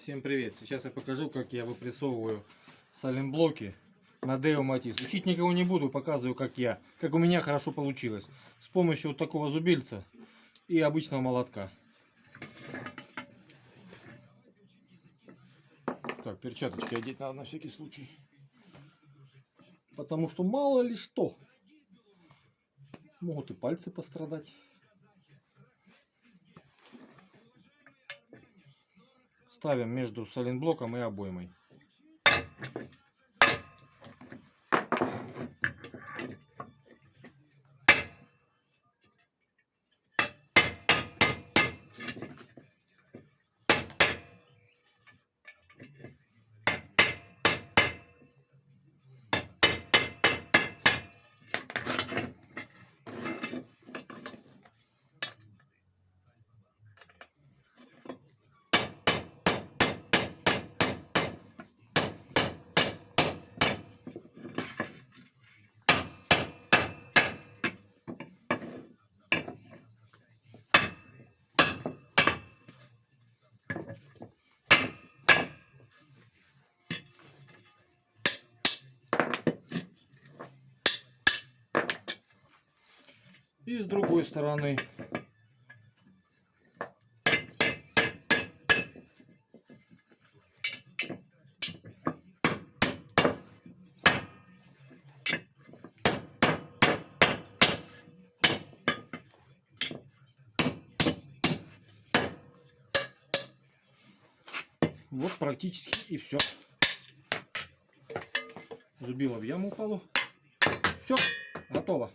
Всем привет! Сейчас я покажу, как я выпрессовываю саленблоки на Део Матис. Учить никого не буду, показываю, как я, как у меня хорошо получилось. С помощью вот такого зубильца и обычного молотка. Так, перчаточки одеть надо на всякий случай. Потому что мало ли что. Могут и пальцы пострадать. Ставим между соленблоком и обоймой. И с другой стороны. Вот практически и все. Зубило в яму упало. Все, готово.